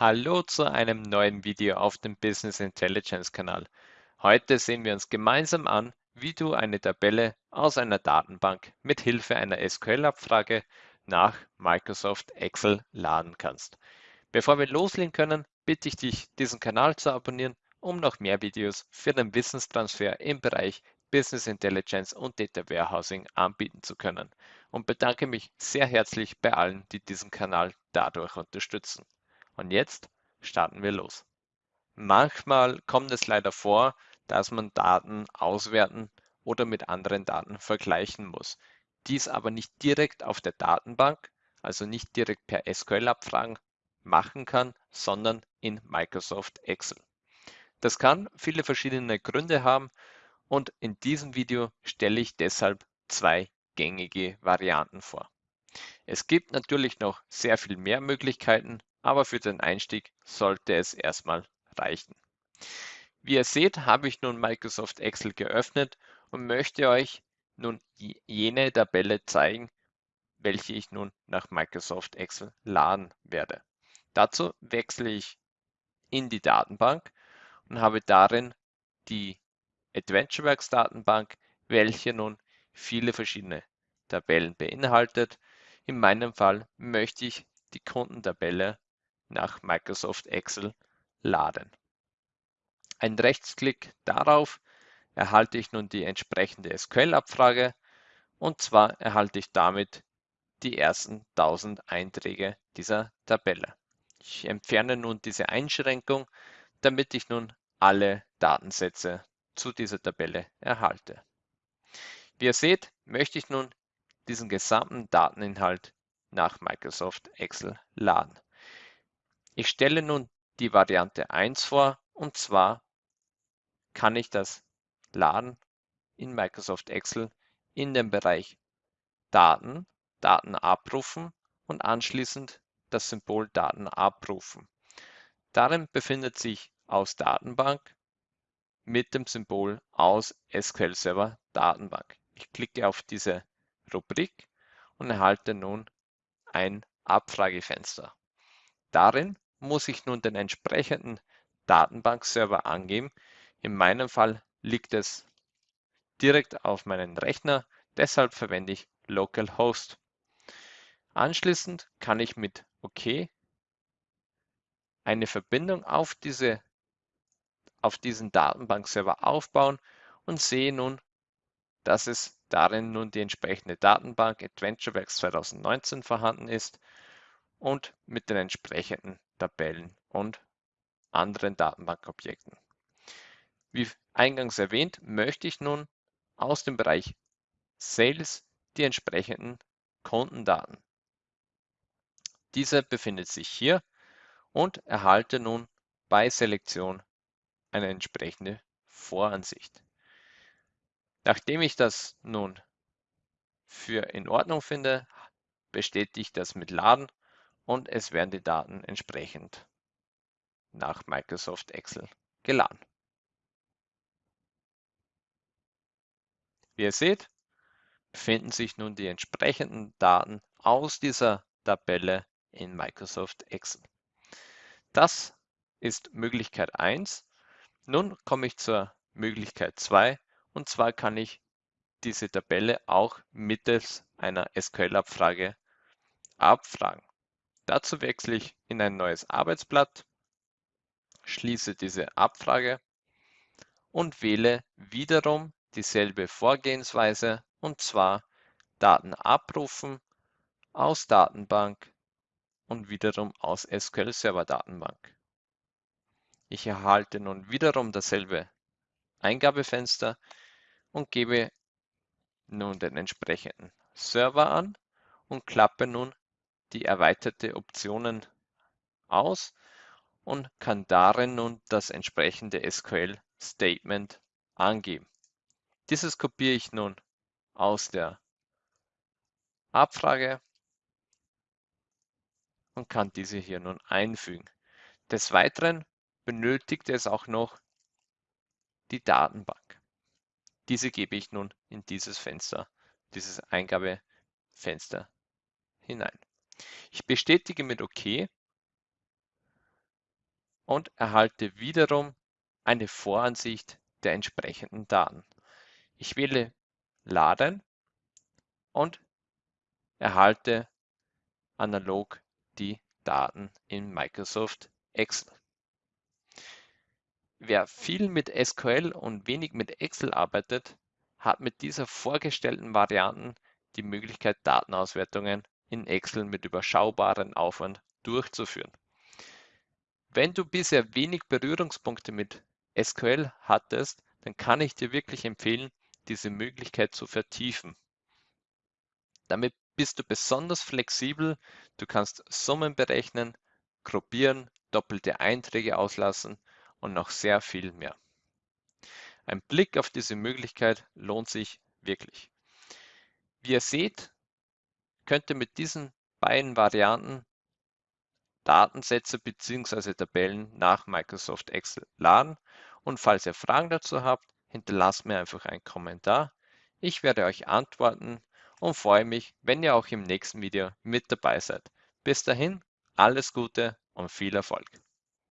Hallo zu einem neuen Video auf dem Business Intelligence Kanal. Heute sehen wir uns gemeinsam an, wie du eine Tabelle aus einer Datenbank mit Hilfe einer SQL-Abfrage nach Microsoft Excel laden kannst. Bevor wir loslegen können, bitte ich dich, diesen Kanal zu abonnieren, um noch mehr Videos für den Wissenstransfer im Bereich Business Intelligence und Data Warehousing anbieten zu können und bedanke mich sehr herzlich bei allen, die diesen Kanal dadurch unterstützen. Und jetzt starten wir los. Manchmal kommt es leider vor, dass man Daten auswerten oder mit anderen Daten vergleichen muss. Dies aber nicht direkt auf der Datenbank, also nicht direkt per SQL-Abfragen machen kann, sondern in Microsoft Excel. Das kann viele verschiedene Gründe haben und in diesem Video stelle ich deshalb zwei gängige Varianten vor. Es gibt natürlich noch sehr viel mehr Möglichkeiten, aber für den Einstieg sollte es erstmal reichen. Wie ihr seht, habe ich nun Microsoft Excel geöffnet und möchte euch nun jene Tabelle zeigen, welche ich nun nach Microsoft Excel laden werde. Dazu wechsle ich in die Datenbank und habe darin die AdventureWorks Datenbank, welche nun viele verschiedene Tabellen beinhaltet. In meinem Fall möchte ich die Kundentabelle nach Microsoft Excel laden. Ein Rechtsklick darauf erhalte ich nun die entsprechende SQL-Abfrage und zwar erhalte ich damit die ersten 1000 Einträge dieser Tabelle. Ich entferne nun diese Einschränkung, damit ich nun alle Datensätze zu dieser Tabelle erhalte. Wie ihr seht, möchte ich nun diesen gesamten Dateninhalt nach Microsoft Excel laden. Ich stelle nun die Variante 1 vor und zwar kann ich das laden in Microsoft Excel in dem Bereich Daten, Daten abrufen und anschließend das Symbol Daten abrufen. Darin befindet sich aus Datenbank mit dem Symbol aus SQL Server Datenbank. Ich klicke auf diese Rubrik und erhalte nun ein Abfragefenster. Darin muss ich nun den entsprechenden Datenbankserver angeben. In meinem Fall liegt es direkt auf meinen Rechner, deshalb verwende ich localhost. Anschließend kann ich mit OK eine Verbindung auf, diese, auf diesen Datenbankserver aufbauen und sehe nun, dass es darin nun die entsprechende Datenbank AdventureWorks 2019 vorhanden ist und mit den entsprechenden Tabellen und anderen Datenbankobjekten. Wie eingangs erwähnt, möchte ich nun aus dem Bereich Sales die entsprechenden Kundendaten. Diese befindet sich hier und erhalte nun bei Selektion eine entsprechende Voransicht. Nachdem ich das nun für in Ordnung finde, bestätige ich das mit Laden und es werden die Daten entsprechend nach Microsoft Excel geladen. Wie ihr seht, befinden sich nun die entsprechenden Daten aus dieser Tabelle in Microsoft Excel. Das ist Möglichkeit 1. Nun komme ich zur Möglichkeit 2 und zwar kann ich diese Tabelle auch mittels einer SQL-Abfrage abfragen. Dazu wechsle ich in ein neues Arbeitsblatt, schließe diese Abfrage und wähle wiederum dieselbe Vorgehensweise und zwar Daten abrufen aus Datenbank und wiederum aus SQL Server Datenbank. Ich erhalte nun wiederum dasselbe Eingabefenster und gebe nun den entsprechenden Server an und klappe nun die erweiterte Optionen aus und kann darin nun das entsprechende SQL-Statement angeben. Dieses kopiere ich nun aus der Abfrage und kann diese hier nun einfügen. Des Weiteren benötigt es auch noch die Datenbank. Diese gebe ich nun in dieses Fenster, dieses Eingabefenster hinein. Ich bestätige mit OK und erhalte wiederum eine Voransicht der entsprechenden Daten. Ich wähle Laden und erhalte analog die Daten in Microsoft Excel. Wer viel mit SQL und wenig mit Excel arbeitet, hat mit dieser vorgestellten Varianten die Möglichkeit, Datenauswertungen in Excel mit überschaubarem Aufwand durchzuführen. Wenn du bisher wenig Berührungspunkte mit SQL hattest, dann kann ich dir wirklich empfehlen, diese Möglichkeit zu vertiefen. Damit bist du besonders flexibel, du kannst Summen berechnen, gruppieren, doppelte Einträge auslassen und noch sehr viel mehr. Ein Blick auf diese Möglichkeit lohnt sich wirklich. Wie ihr seht, könnt ihr mit diesen beiden Varianten Datensätze bzw. Tabellen nach Microsoft Excel laden und falls ihr Fragen dazu habt, hinterlasst mir einfach einen Kommentar. Ich werde euch antworten und freue mich, wenn ihr auch im nächsten Video mit dabei seid. Bis dahin, alles Gute und viel Erfolg.